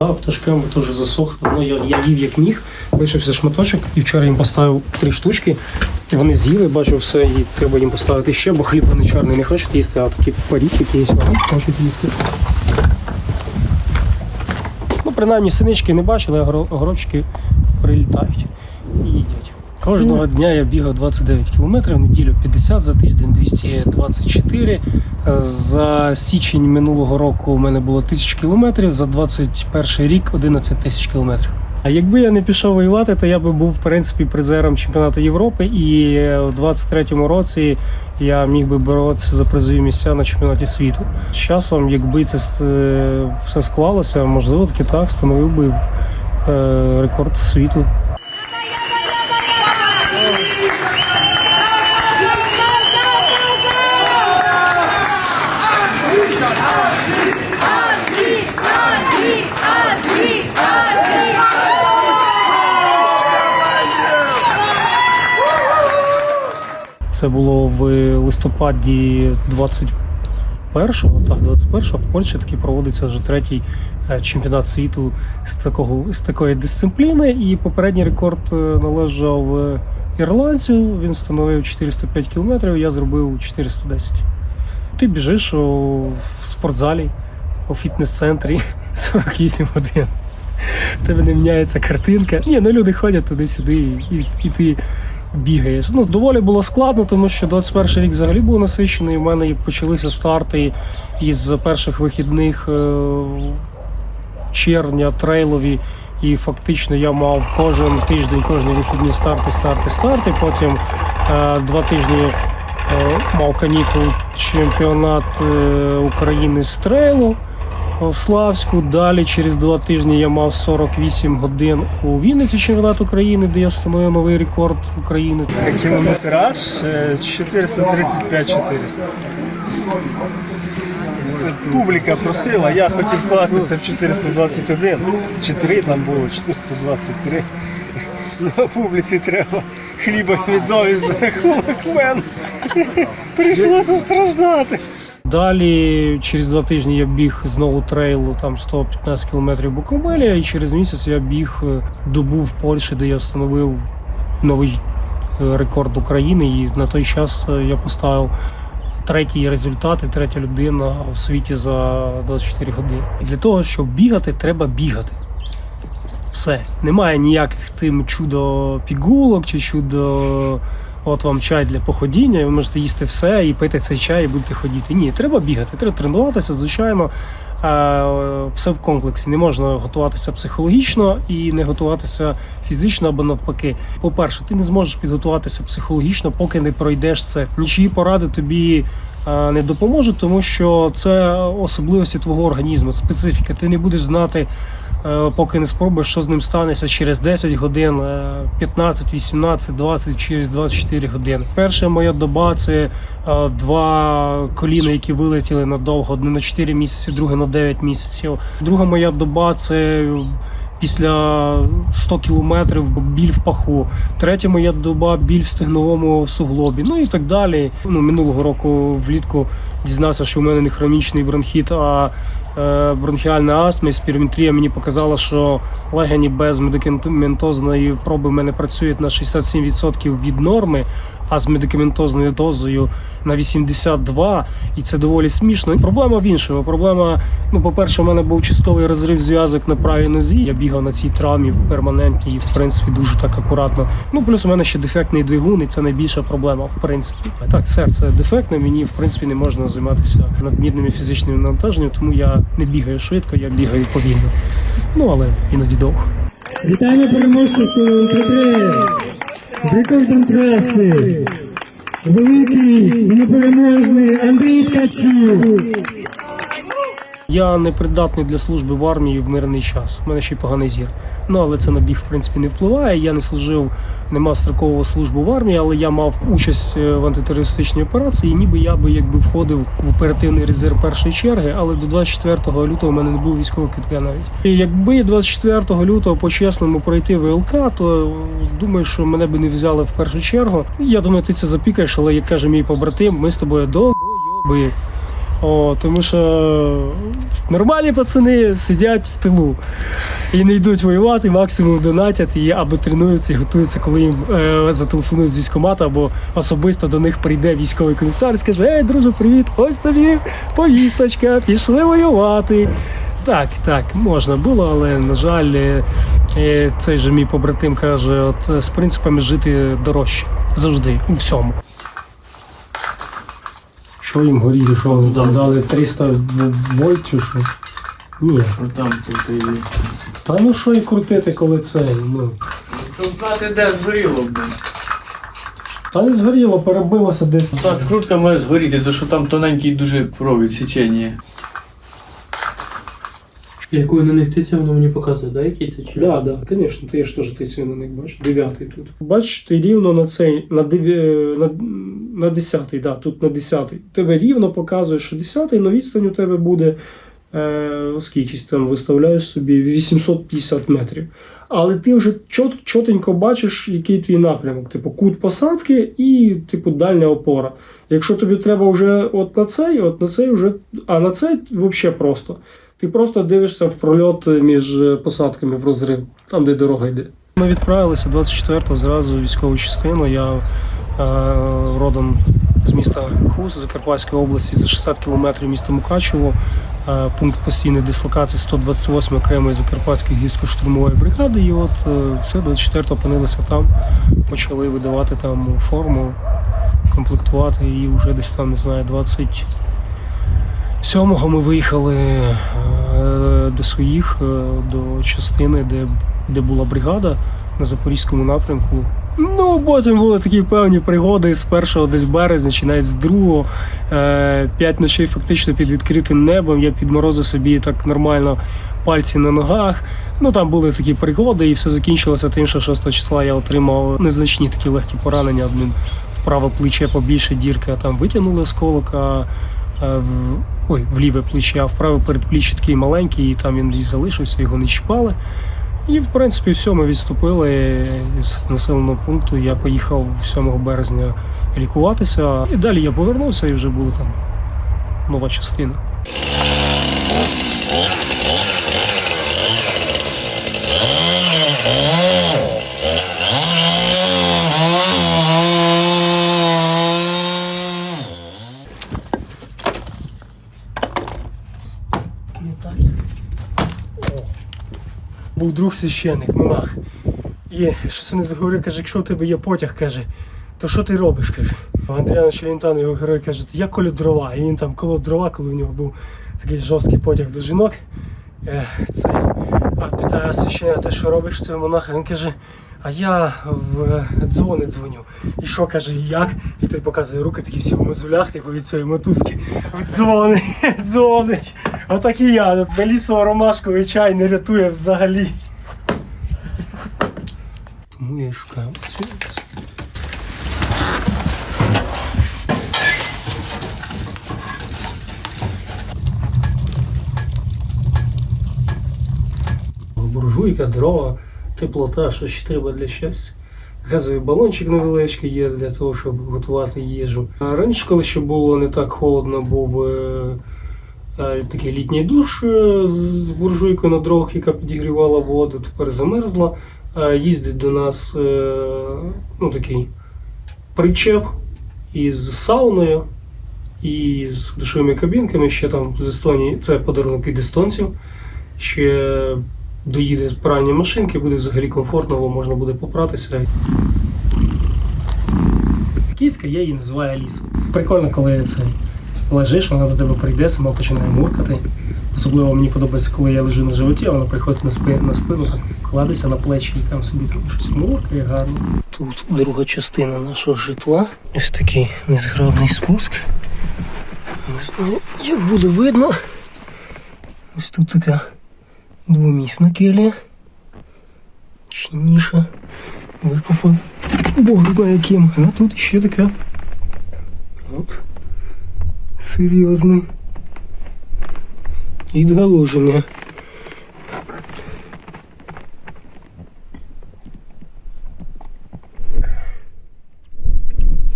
А пташками теж засохли. Ну, я, я їв як міг, лишився шматочок, і вчора їм поставив три штучки. Вони з'їли, бачу все, і треба їм поставити ще, бо хліб вони чорний не хочуть їсти, а такі парік якісь вони хочуть їсти. Ну, принаймні синички не бачили, а огородчики прилітають. Кожного дня я бігав 29 кілометрів, неділю 50, за тиждень 224. Е, За січень минулого року у мене було 1000 кілометрів, за 21 рік 11 тисяч кілометрів. А якби я не пішов воювати, то я би був в принципі призером чемпіонату Європи, і у 23-му році я міг би боротися за призові місця на чемпіонаті світу. З часом, якби це е, все склалося, можливо, таки так встановив би е, рекорд світу. Це було в листопаді 21-го, так, 21-го в Польщі такий проводиться вже третій е, чемпіонат світу з такого з такої дисципліни. І попередній рекорд е, належав е, ірландцю. Він становив 405 кілометрів, я зробив 410. Ти біжиш у спортзалі, у фітнес-центрі 48 годин. В тебе не міняється картинка. Ні, ну люди ходять туди-сюди, і, і ти бігаєш. Ну, доволі було складно, тому що 21 рік взагалі був насичений. У мене почалися старти із перших вихідних е, червня, трейлові. І фактично я мав кожен тиждень, кожні вихідні старти, старти, старти. Потім е, два тижні е, мав канікул чемпіонат е, України з трейлу Славську. Далі через два тижні я мав 48 годин у Вінниці чемпіонат України, де я встановив новий рекорд України. Кілометраж е, 435-400. Це публіка просила, я хотів вкластися в 421, 4 там було, 423. Ну, публіці треба хліба і за рахунок мене. Прийшлося страждати. Далі через два тижні я біг знову трейлу там 115 кілометрів Буковеля, і через місяць я біг е, добу в Польщі, де я встановив новий е, рекорд України. І на той час е, я поставив третій результат і третя людина у світі за 24 години. Для того, щоб бігати, треба бігати. Все. Немає ніяких тим чудо пігулок чи чудо. От вам чай для походіння, і ви можете їсти все і пити цей чай, і будете ходити. Ні, треба бігати, треба тренуватися, звичайно. Все в комплексі. Не можна готуватися психологічно і не готуватися фізично або навпаки. По-перше, ти не зможеш підготуватися психологічно, поки не пройдеш це. Нічиї поради тобі не допоможуть, тому що це особливості твого організму, специфіка. Ти не будеш знати. Е, поки не спробуєш, що з ним станеться через 10 годин, е, 15, 18, 20, через 24 години. Перша моя доба це е, два коліна, які вилетіли надовго, одне на 4 місяці, друге на 9 місяців. Друга моя доба це після 100 кілометрів біль в паху. Третя моя доба біль в стегновому суглобі. Ну і так далі. Ну, минулого року влітку дізнався, що у мене не хронічний бронхіт, а бронхіальна астма і спірометрія мені показала, що легені без медикаментозної проби в мене працюють на 67% від норми, а з медикаментозною дозою на 82%. І це доволі смішно. Проблема в іншому. Проблема, ну, по-перше, у мене був частковий розрив зв'язок на правій нозі. Я бігав на цій травмі перманентній, і, в принципі, дуже так акуратно. Ну, плюс у мене ще дефектний двигун, і це найбільша проблема, в принципі. Так, серце дефектне, мені в принципі не можна займатися надмірними фізичними навантаженнями, тому я не бігає швидко, я бігаю повільно. Ну, але іноді довго. Вітаємо переможця свого УТ3 з траси. Великий непереможний Андрій Ткачук. Я не придатний для служби в армії в мирний час. У мене ще й поганий зір. Ну але це на біг в принципі не впливає. Я не служив, не мав строкового службу в армії, але я мав участь е, в антитерористичній операції. І ніби я би якби входив в оперативний резерв першої черги, але до 24 лютого в мене не було військового квитка навіть. І якби 24 лютого по-чесному пройти ВЛК, то е, думаю, що мене би не взяли в першу чергу. Я думаю, ти це запікаєш, але як каже мій побратим, ми з тобою довбойоби. О, тому що нормальні пацани сидять в тилу і не йдуть воювати, максимум донатять і або тренуються і готуються, коли їм е, зателефонують з військкомату, або особисто до них прийде військовий комісар і скаже: Ей, друже, привіт! Ось тобі повісточка, пішли воювати. Так, так, можна було, але на жаль, е, е, цей же мій побратим каже: от з принципами жити дорожче завжди у всьому. Що їм горіло, що вони там дали 300 вольт чи що? Ні. Там тут. Та ну що і крутити, коли це? Ну. Щоб знати, де згоріло, б. Та не згоріло, перебилося десь. Та скрутка має згоріти, тому що там тоненький дуже провід січення. Якою на них тиця, воно мені показує, да, який це чи? Так, так, звісно, ти ж теж ти на них бачиш. Дев'ятий тут. Бачиш, ти рівно на цей, на, дев'я- на, на десятий, да, тут на десятий. Тебе рівно показує, що десятий, але відстань у тебе буде е, скільки там виставляєш собі 850 метрів. Але ти вже чот, чотенько бачиш, який твій напрямок, типу кут посадки і типу дальня опора. Якщо тобі треба вже от на цей, от на цей вже, а на цей взагалі просто. Ти просто дивишся в прольот між е, посадками в розрив, там де дорога йде. Ми відправилися 24-го зразу військову частину. Я е, родом з міста Хус, Закарпатської області, за 60 кілометрів міста Мукачево. Е, пункт постійної дислокації 128 окремої Закарпатської гірсько-штурмової бригади. І от е, все, 24-го опинилися там, почали видавати там форму, комплектувати і вже десь там, не знаю, 20. Сьомого ми виїхали е, до своїх, е, до частини, де, де була бригада на Запорізькому напрямку. Ну, потім були такі певні пригоди з першого десь березня, чи навіть з другого. Е, П'ять ночей фактично під відкритим небом. Я підморозив собі так нормально пальці на ногах. Ну там були такі пригоди, і все закінчилося тим, що 6 числа я отримав незначні такі легкі поранення. Одним в праве плече побільше дірки, а там витягнули осколок, а в, ой, в ліве плече, а в праве передпліччя такий маленький, і там він десь залишився, його не чіпали. І, в принципі, все, ми відступили з населеного пункту. Я поїхав 7 березня лікуватися. І далі я повернувся і вже була там нова частина. Друг священник, монах. І щось не заговорив, каже, якщо у тебе є потяг, каже, то що ти робиш? каже. Андріана Челентано, його герой, каже, я колю дрова. І він там коло дрова, коли у нього був такий жорсткий потяг до жінок. Це, а питає священника, ти що робиш цього монаха? Він каже, а я в дзвони дзвоню. І що каже, як? І той показує руки такі всі в мозолях, типу від цієї мотузки. В дзвони, дзвонить. Отак і я. Белісово ромашковий чай не рятує взагалі. Тому я шукаю. цю. буржуйка, дрова, теплота, що ще треба для щастя. Газовий балончик невеличкий є для того, щоб готувати їжу. Раніше, коли ще було не так холодно, був е, такий літній душ е, з буржуйкою на дровах, яка підігрівала воду, тепер замерзла. Е, їздить до нас е, ну, такий причеп із сауною і з душовими кабінками. Ще там з Естонії, це подарунок від естонців. Ще доїде пральні машинки, буде взагалі комфортно, бо можна буде попратися. Кіцька, я її називаю Алісою. Прикольно, коли це лежиш, вона до тебе прийде, сама починає муркати. Особливо мені подобається, коли я лежу на животі, а вона приходить на спину, на спину так кладеться на плечі і там собі там щось муркає гарно. Тут друга частина нашого житла. Ось такий незграбний спуск. Не знаю, як буде видно. Ось тут така двомісна келія. Чи ніша. Викопав. Бог знає яким. А тут ще така. От. Серйозний. Відгаложення.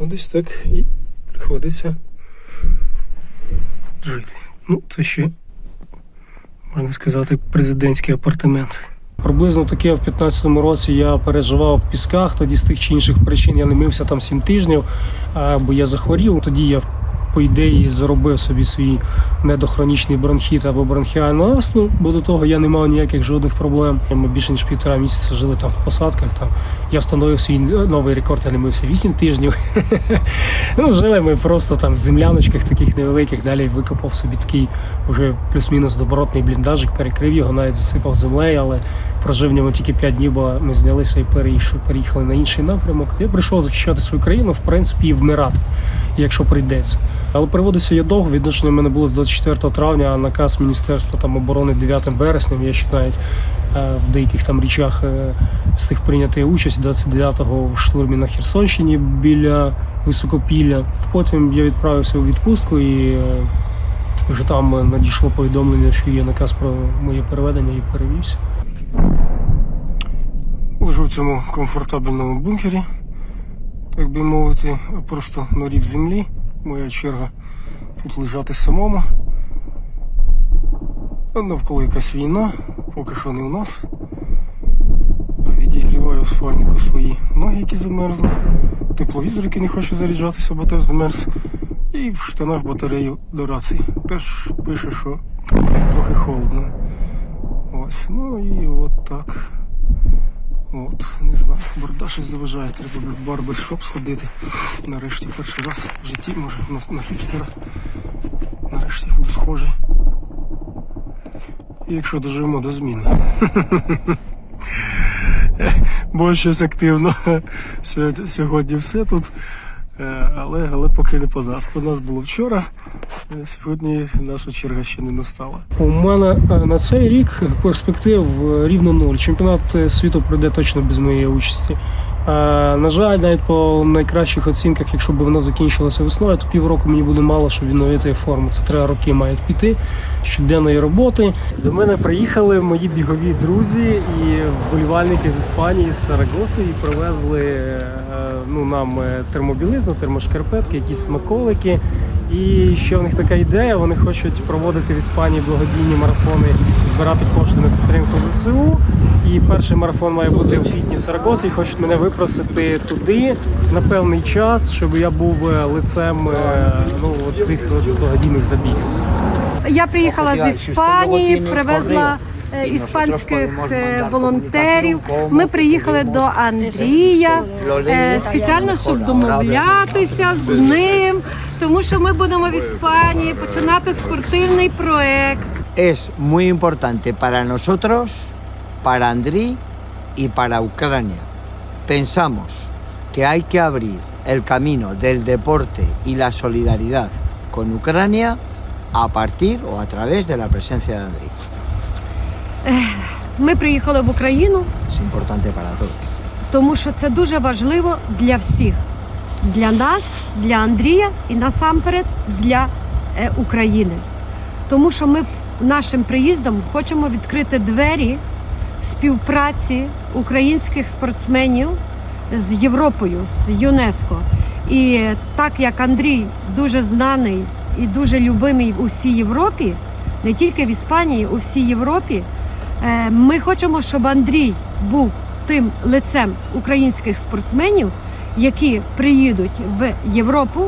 Ось так і приходиться жити. Ну, це ще, можна сказати, президентський апартамент. Приблизно таке в 15-му році я переживав в пісках. Тоді з тих чи інших причин я не мився там 7 тижнів, бо я захворів. Тоді я по ідеї заробив собі свій недохронічний бронхіт або бронхіальну астму, бо до того я не мав ніяких жодних проблем. Ми більше ніж півтора місяця жили там в посадках. Там я встановив свій новий рекорд, я не мився 8 тижнів. ну, жили ми просто там в земляночках таких невеликих. Далі викопав собі такий вже плюс-мінус добротний бліндажик, перекрив його, навіть засипав землею, але прожив в ньому тільки 5 днів, бо ми знялися і переїхали на інший напрямок. Я прийшов захищати свою країну, в принципі, і вмирати, якщо прийдеться. Але приводився я довго. Відношення в мене було з 24 травня, а наказ Міністерства там оборони 9 вересня. Я ще навіть е, в деяких там річах е, встиг прийняти участь 29-го в штурмі на Херсонщині біля Високопілля. Потім я відправився у відпустку і е, вже там надійшло повідомлення, що є наказ про моє переведення і перевівся. Лежу в цьому комфортабельному бункері, так би мовити, просто на рів землі. Моя черга тут лежати самому. Навколо якась війна, поки що не у нас. Відігріваю спальнику свої ноги, які замерзли. Тепловізор, який не хоче заряджатися, бо теж замерз. І в штанах батарею до рації. Теж пише, що трохи холодно. Ось, ну і от так. От, не знаю, борода щось заважає, треба в барбершоп сходити. Нарешті перший раз в житті, може, на, на хіпстера. Нарешті буду схожий. Якщо доживемо до зміни. Бо щось активно. Сьогодні- Сьогодні все тут. Е, Але, але поки не по нас. По нас було вчора. Сьогодні наша черга ще не настала. У мене е, на цей рік перспектив е, рівно нуль. Чемпіонат е, світу пройде точно без моєї участі. На жаль, навіть по найкращих оцінках, якщо б воно закінчилося весною, то півроку мені буде мало, щоб відновити форму. Це три роки мають піти щоденної роботи. До мене приїхали мої бігові друзі і вболівальники з Іспанії, з Сарагоси, і привезли ну, нам е, термобілизну, термошкарпетки, якісь смаколики. І ще в них така ідея, вони хочуть проводити в Іспанії благодійні марафони, збирати кошти на підтримку ЗСУ. І перший марафон має бути в квітні в Сарагосі. І хочуть мене випросити туди на певний час, щоб я був е, лицем е, ну, цих благодійних забігів. Я приїхала з Іспанії, привезла іспанських е, волонтерів. Ми приїхали до Андрія е, спеціально, щоб домовлятися з ним, тому що ми будемо в Іспанії починати спортивний проект. es muy importante para nosotros, para Andriy y para Ucrania. Pensamos que hay que abrir el camino del deporte y la solidaridad con Ucrania a partir o a través de la presencia de Andriy. Ми приїхали в Україну, Es importante para todos. тому що це дуже важливо для всіх. Для нас, для Андрія і насамперед для е, України. Тому що ми нашим приїздом хочемо відкрити двері в співпраці українських спортсменів з Європою, з ЮНЕСКО. І так як Андрій дуже знаний і дуже любимий у всій Європі, не тільки в Іспанії, у всій Європі, ми хочемо, щоб Андрій був тим лицем українських спортсменів, які приїдуть в Європу.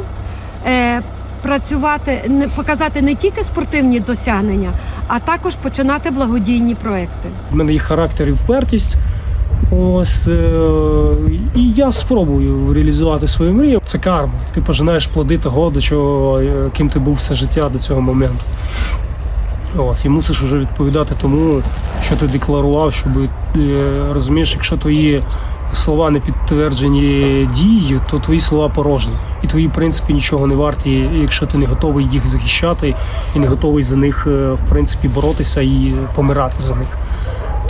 е, Працювати, показати не тільки спортивні досягнення, а також починати благодійні проекти. У мене є характер і впертість. Ось е, і я спробую реалізувати свою мрію. Це карма. Ти пожинаєш плоди того, до чого е, ким ти був все життя до цього моменту. Ось, і мусиш вже відповідати тому, що ти декларував, щоб е, розумієш, якщо твої слова не підтверджені дією, то твої слова порожні. І твої принципи нічого не варті, якщо ти не готовий їх захищати і не готовий за них е, в принципі боротися і помирати за них.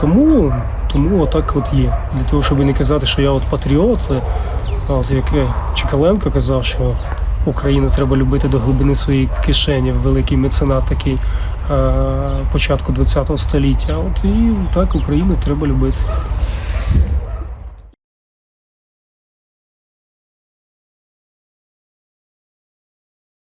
Тому, тому отак от є. Для того, щоб не казати, що я от патріот, от як е, Чекаленко казав, що Україну треба любити до глибини своєї кишені, великий меценат такий е, початку ХХ століття. От і так Україну треба любити.